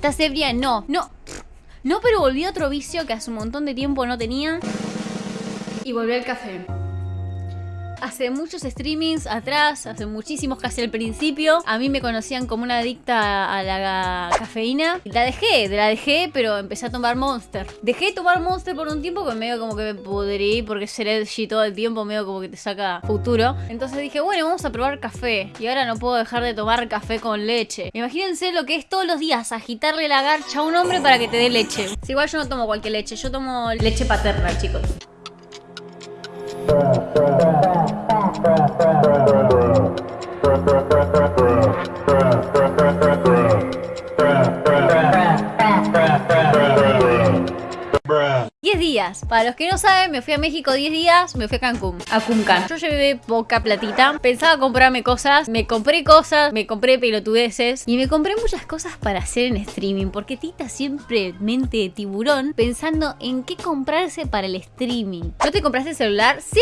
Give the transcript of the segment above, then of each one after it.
¿Estás ebria? No, no. No, pero volví a otro vicio que hace un montón de tiempo no tenía. Y volví al café hace muchos streamings atrás, hace muchísimos casi al principio, a mí me conocían como una adicta a la cafeína. La dejé, la dejé, pero empecé a tomar Monster. Dejé de tomar Monster por un tiempo que medio como que me pudrí porque ser edgy todo el tiempo medio como que te saca futuro. Entonces dije, bueno, vamos a probar café. Y ahora no puedo dejar de tomar café con leche. Imagínense lo que es todos los días agitarle la garcha a un hombre para que te dé leche. Igual yo no tomo cualquier leche, yo tomo leche paterna, chicos. Diez días. Para los que no saben, me fui a México 10 días, me fui a Cancún, a Kunkan. Yo llevé poca platita, pensaba comprarme cosas, me compré cosas, me compré pelotudeces y me compré muchas cosas para hacer en streaming, porque Tita siempre mente de tiburón pensando en qué comprarse para el streaming. ¿No te compraste celular? Sí,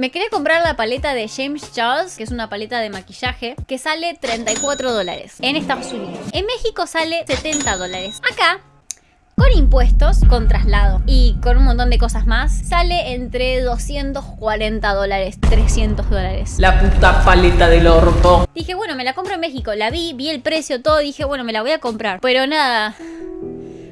me quería comprar la paleta de James Charles, que es una paleta de maquillaje, que sale 34 dólares en Estados Unidos. En México sale 70 dólares. Acá con impuestos, con traslado y con un montón de cosas más, sale entre 240 dólares, 300 dólares. La puta paleta del orto. Dije, bueno, me la compro en México. La vi, vi el precio, todo. Dije, bueno, me la voy a comprar. Pero nada,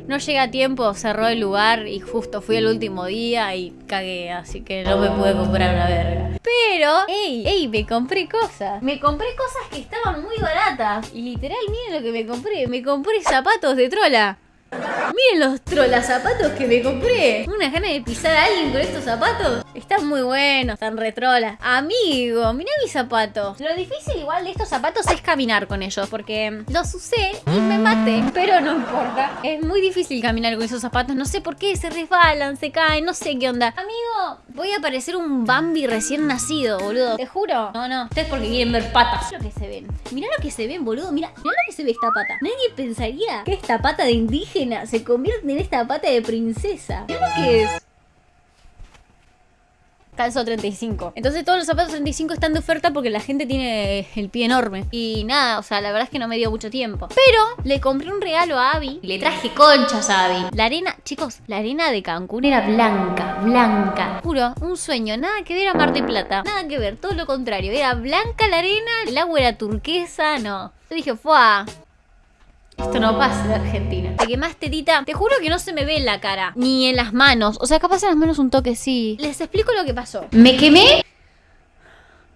no llega a tiempo, cerró el lugar y justo fui el último día y cagué, así que no me pude comprar una verga. Pero, ey, ey, me compré cosas. Me compré cosas que estaban muy baratas. Y literal, miren lo que me compré. Me compré zapatos de trola. Miren los trolas zapatos que me compré. Una gana de pisar a alguien con estos zapatos. Están muy buenos, están retrolas. Amigo, mira mis zapatos. Lo difícil igual de estos zapatos es caminar con ellos. Porque los usé y me maté. Pero no importa. Es muy difícil caminar con esos zapatos. No sé por qué, se resbalan, se caen, no sé qué onda. Amigo, voy a parecer un Bambi recién nacido, boludo. Te juro. No, no. Ustedes porque quieren ver patas. Mira lo que se ven. Mira lo que se ven, boludo. Mira, mira lo que se ve esta pata. Nadie pensaría que esta pata de indígena se convierte en esta pata de princesa. ¿Qué que es? Calzo 35. Entonces todos los zapatos 35 están de oferta porque la gente tiene el pie enorme. Y nada, o sea, la verdad es que no me dio mucho tiempo. Pero le compré un regalo a Abby. Le traje conchas a Abby. La arena, chicos, la arena de Cancún era blanca, blanca. Juro, un sueño. Nada que ver a Mar de Plata. Nada que ver, todo lo contrario. Era blanca la arena, el agua era turquesa, no. Yo dije, ¡fua! Esto no pasa en Argentina. Te quemaste, Tita. Te juro que no se me ve en la cara. Ni en las manos. O sea, capaz en las manos un toque sí. Les explico lo que pasó. Me quemé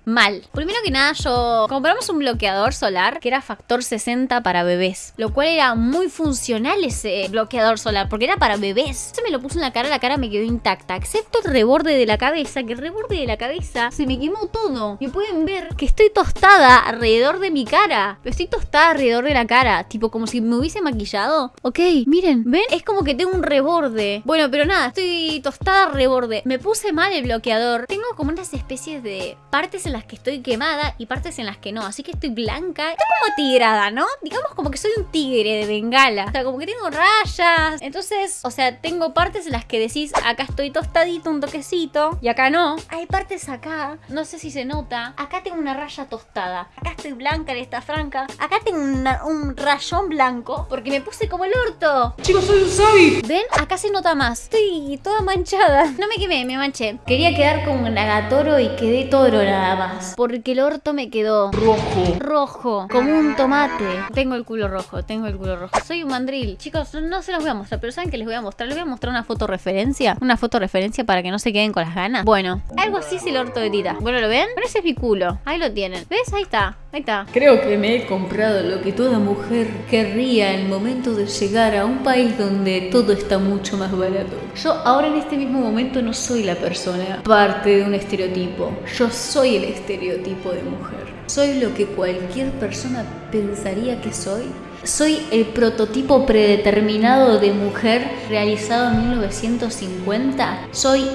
mal. Primero que nada, yo compramos un bloqueador solar que era factor 60 para bebés, lo cual era muy funcional ese bloqueador solar, porque era para bebés. Se me lo puse en la cara, la cara me quedó intacta, excepto el reborde de la cabeza, que el reborde de la cabeza se me quemó todo. Y pueden ver que estoy tostada alrededor de mi cara, estoy tostada alrededor de la cara, tipo como si me hubiese maquillado. Ok, miren, ¿ven? Es como que tengo un reborde. Bueno, pero nada, estoy tostada reborde. Me puse mal el bloqueador. Tengo como unas especies de partes en las que estoy quemada y partes en las que no. Así que estoy blanca. Estoy como tigrada, ¿no? Digamos como que soy un tigre de bengala. O sea, como que tengo rayas. Entonces, o sea, tengo partes en las que decís, acá estoy tostadito, un toquecito. Y acá no. Hay partes acá. No sé si se nota. Acá tengo una raya tostada. Acá estoy blanca en esta franca. Acá tengo un rayón blanco. Porque me puse como el orto. Chicos, soy un sabi. ¿Ven? Acá se nota más. Estoy toda manchada. No me quemé, me manché. Quería quedar como un nagatoro y quedé toro nada más. Porque el orto me quedó rojo. Rojo. Como un tomate. Tengo el culo rojo, tengo el culo rojo. Soy un mandril. Chicos, no se los voy a mostrar, pero ¿saben qué les voy a mostrar? Les voy a mostrar una foto referencia. Una foto referencia para que no se queden con las ganas. Bueno, algo así es el orto de Tita. Bueno, ¿lo ven? Pero ese es mi culo. Ahí lo tienen. ¿Ves? Ahí está. Ahí está. Creo que me he comprado lo que toda mujer querría en el momento de llegar a un país donde todo está mucho más barato. Yo ahora en este mismo momento no soy la persona parte de un estereotipo. Yo soy el estereotipo de mujer. Soy lo que cualquier persona pensaría que soy. Soy el prototipo predeterminado de mujer realizado en 1950. Soy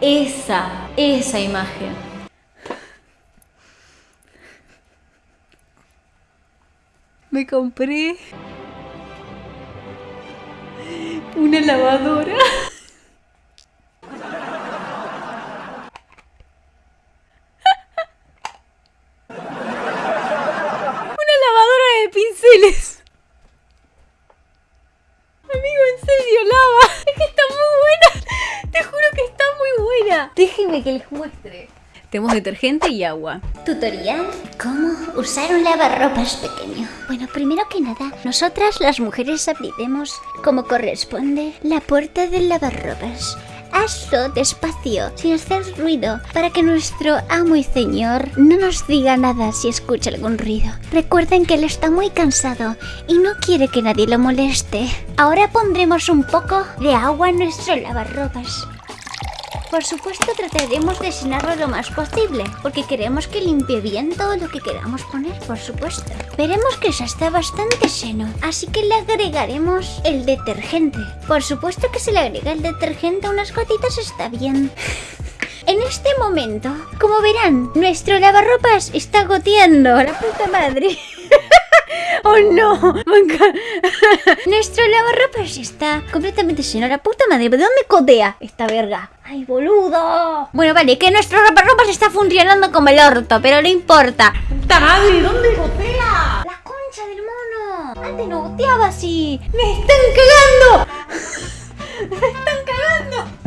esa, esa imagen. Me compré una lavadora. una lavadora de pinceles. Amigo, en serio, lava. Es que está muy buena. Te juro que está muy buena. Déjenme que les muestre. Tenemos detergente y agua. Tutorial ¿Cómo usar un lavarropas pequeño? Bueno, primero que nada, nosotras las mujeres abriremos como corresponde la puerta del lavarropas. Hazlo despacio, sin hacer ruido, para que nuestro amo y señor no nos diga nada si escucha algún ruido. Recuerden que él está muy cansado y no quiere que nadie lo moleste. Ahora pondremos un poco de agua en nuestro lavarropas. Por supuesto trataremos de llenarlo lo más posible, porque queremos que limpie bien todo lo que queramos poner, por supuesto. Veremos que ya está bastante lleno, así que le agregaremos el detergente. Por supuesto que si le agrega el detergente a unas gotitas está bien. En este momento, como verán, nuestro lavarropas está goteando. La puta madre. ¡Oh no! Nuestro lavarropas está completamente lleno. La puta madre, ¿de dónde codea esta verga? ¡Ay, boludo! Bueno, vale, que nuestro lavarropas está funcionando como el orto, pero no importa. ¡Puta madre! ¿Dónde gotea? ¡La concha del mono! Antes no goteaba así. ¡Me están cagando! ¡Me están cagando!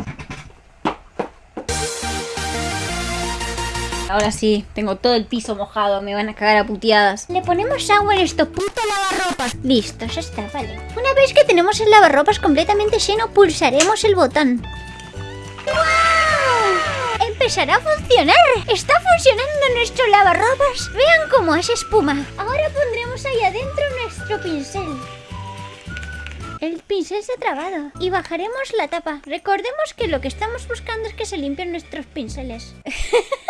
Ahora sí, tengo todo el piso mojado, me van a cagar a puteadas. Le ponemos agua en estos putos lavarropas. Listo, ya está, vale. Una vez que tenemos el lavarropas completamente lleno, pulsaremos el botón. ¡Wow! Empezará a funcionar. Está funcionando nuestro lavarropas. Vean cómo hace espuma. Ahora pondremos ahí adentro nuestro pincel. El pincel se ha trabado y bajaremos la tapa. Recordemos que lo que estamos buscando es que se limpien nuestros pinceles.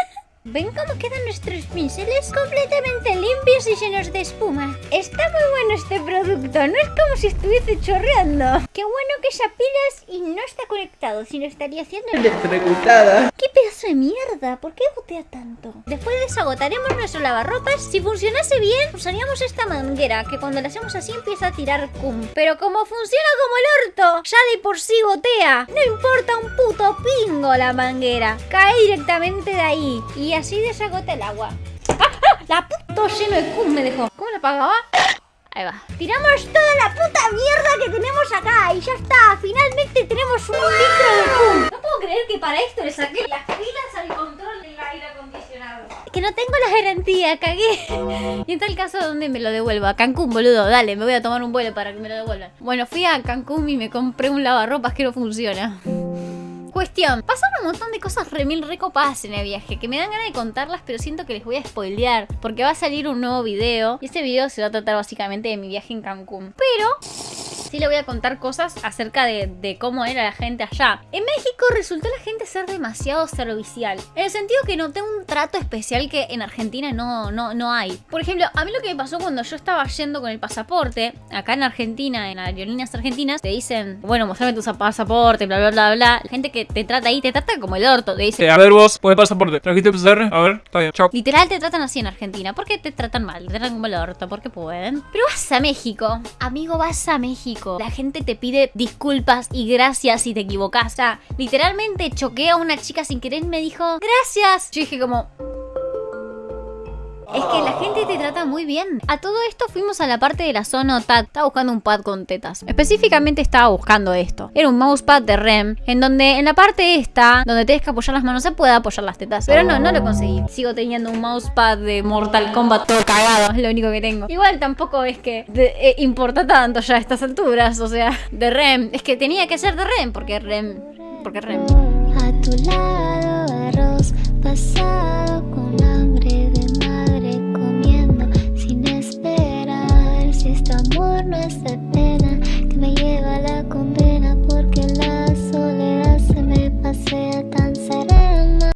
¿Ven cómo quedan nuestros pinceles completamente limpios y llenos de espuma? Está muy bueno este producto, no es como si estuviese chorreando. Qué bueno que esa pilas y no está conectado, si no estaría haciendo... Electrocutada. ¡Qué pedazo de mierda! ¿Por qué gotea tanto? Después desagotaremos nuestro lavarropas. Si funcionase bien, usaríamos esta manguera, que cuando la hacemos así empieza a tirar cum. Pero como funciona como el orto, ya de por sí gotea. No importa un puto pingo la manguera. Cae directamente de ahí. Y así desagota el agua. ¡Ah, ah! La puto lleno de cum me dejó. ¿Cómo la apagaba? Ahí va. Tiramos toda la puta mierda que tenemos acá y ya está. Finalmente tenemos un litro de cum. No puedo creer que para esto le saqué las pilas al control del aire acondicionado. Que no tengo la garantía, cagué. Y en tal caso, ¿dónde me lo devuelvo? A Cancún, boludo. Dale, me voy a tomar un vuelo para que me lo devuelvan. Bueno, fui a Cancún y me compré un lavarropas que no funciona. Cuestión, pasaron un montón de cosas remil recopadas en el viaje que me dan ganas de contarlas, pero siento que les voy a spoilear porque va a salir un nuevo video y ese video se va a tratar básicamente de mi viaje en Cancún. Pero sí le voy a contar cosas acerca de, de, cómo era la gente allá. En México resultó la gente ser demasiado servicial. En el sentido que noté un trato especial que en Argentina no, no, no hay. Por ejemplo, a mí lo que me pasó cuando yo estaba yendo con el pasaporte, acá en Argentina, en aerolíneas argentinas, te dicen, bueno, mostrame tu pasaporte, bla, bla, bla, bla. La gente que te trata ahí te trata como el orto. Te dice, Eh, a ver vos, pone pasaporte. ¿Trajiste el PCR? A ver, está bien, chao. Literal te tratan así en Argentina. ¿Por qué te tratan mal? Te tratan como el orto, porque pueden. Pero vas a México. Amigo, vas a México. La gente te pide disculpas y gracias si te equivocas. Literalmente choqué a una chica sin querer y me dijo, gracias. Yo dije como... Es que la gente te trata muy bien. A todo esto fuimos a la parte de la zona TAT. Estaba buscando un pad con tetas. Específicamente estaba buscando esto. Era un mousepad de REM. En donde en la parte esta, donde tienes que apoyar las manos, se puede apoyar las tetas. Pero no, no lo conseguí. Sigo teniendo un mousepad de Mortal Kombat todo cagado. Es lo único que tengo. Igual tampoco es que eh, importa tanto ya a estas alturas. O sea, de REM. Es que tenía que ser de REM. Porque REM. Porque REM. A tu lado, arroz pasado